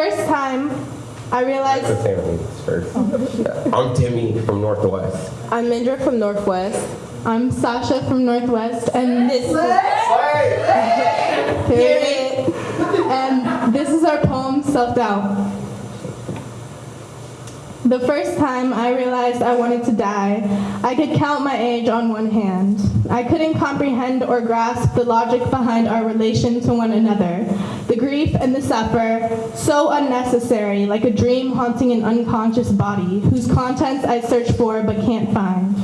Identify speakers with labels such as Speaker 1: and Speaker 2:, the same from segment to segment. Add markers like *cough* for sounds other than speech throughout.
Speaker 1: first time I realized
Speaker 2: Let's say our names first. I'm Timmy from Northwest.
Speaker 1: I'm Mindra from Northwest,
Speaker 3: I'm Sasha from Northwest, and
Speaker 1: this is *laughs*
Speaker 3: period. And this is our poem, Self Doubt. The first time I realized I wanted to die, I could count my age on one hand. I couldn't comprehend or grasp the logic behind our relation to one another. The grief and the suffer, so unnecessary, like a dream haunting an unconscious body, whose contents I search for but can't find.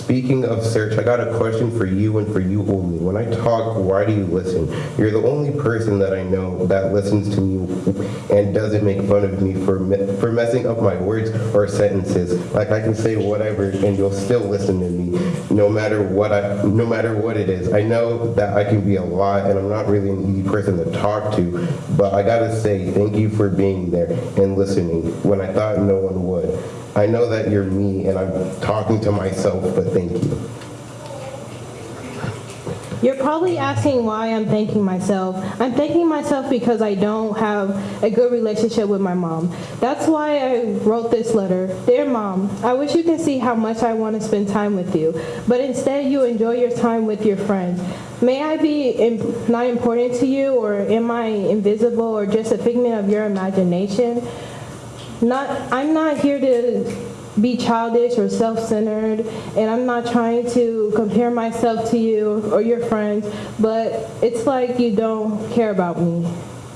Speaker 2: Speaking of search, I got a question for you and for you only. When I talk, why do you listen? You're the only person that I know that listens to me and doesn't make fun of me for me- for messing up my words or sentences. Like I can say whatever and you'll still listen to me, no matter what I, no matter what it is. I know that I can be a lot, and I'm not really an easy person to talk to, but I gotta say thank you for being there and listening when I thought no one would. I know that you're me and I'm talking to myself, but thank you.
Speaker 1: You're probably asking why I'm thanking myself. I'm thanking myself because I don't have a good relationship with my mom. That's why I wrote this letter. Dear mom, I wish you could see how much I want to spend time with you, but instead you enjoy your time with your friends. May I be im- not important to you, or am I invisible, or just a figment of your imagination? Not, I'm not here to be childish or self-centered, and I'm not trying to compare myself to you or your friends, but it's like you don't care about me.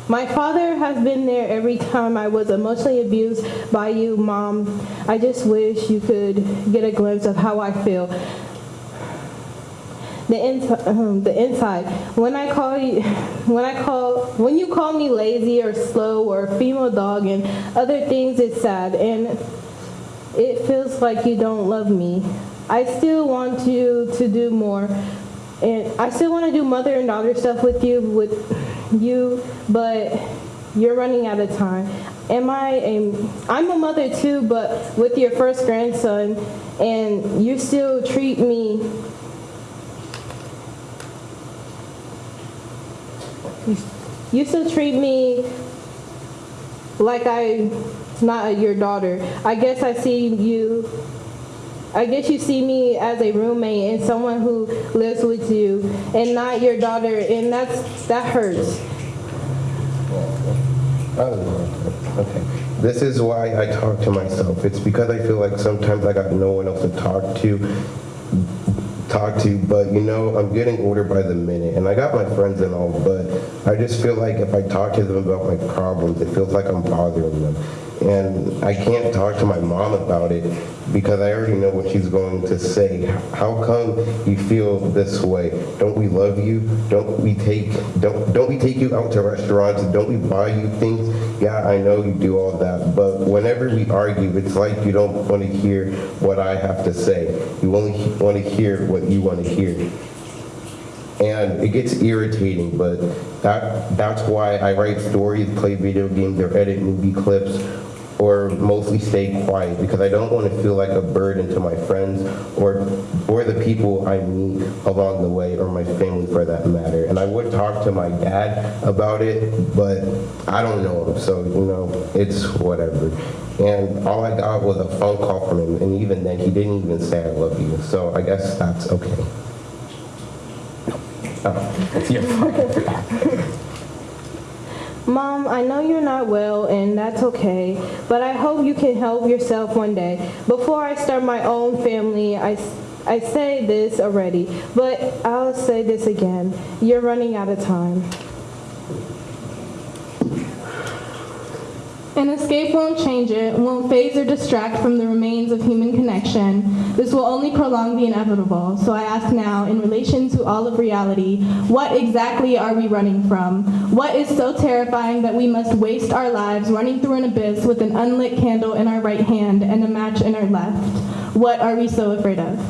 Speaker 1: My father has been there every time I was emotionally abused by you, Mom. I just wish you could get a glimpse of how I feel. The inside, uh-huh, the inside. When I call you, *laughs* when I call, when you call me lazy or slow or female dog and other things, it's sad and it feels like you don't love me. I still want you to do more, and I still want to do mother and daughter stuff with you, with you, but you're running out of time. Am I a, I'm a mother too, but with your first grandson, and you still treat me You still treat me like I'm not your daughter. I guess I see you. I guess you see me as a roommate and someone who lives with you, and not your daughter, and that's that hurts.
Speaker 2: Okay. This is why I talk to myself. It's because I feel like sometimes I got no one else to talk to talk to, but you know, I'm getting older by the minute, and I got my friends and all, but I just feel like if I talk to them about my problems, it feels like I'm bothering them. And I can't talk to my mom about it because I already know what she's going to say. How come you feel this way? Don't we love you? Don't we take don't don't we take you out to restaurants? Don't we buy you things? Yeah, I know you do all that, but whenever we argue, it's like you don't want to hear what I have to say. You only want to hear what you want to hear and it gets irritating but that that's why i write stories play video games or edit movie clips or mostly stay quiet because i don't want to feel like a burden to my friends or or the people i meet along the way or my family for that matter. And i would talk to my dad about it but i don't know him so you know it's whatever. And all i got was a phone call from him and even then he didn't even say i love you so i guess that's okay. Oh, it's your fault.
Speaker 1: Mom, I know you're not well, and that's okay, but I hope you can help yourself one day. Before I start my own family, I, I say this already, but I'll say this again. You're running out of time.
Speaker 3: An escape won't change it, won't phase or distract from the remains of human connection. This will only prolong the inevitable. So I ask now, in relation to all of reality, what exactly are we running from? What is so terrifying that we must waste our lives running through an abyss with an unlit candle in our right hand and a match in our left? What are we so afraid of?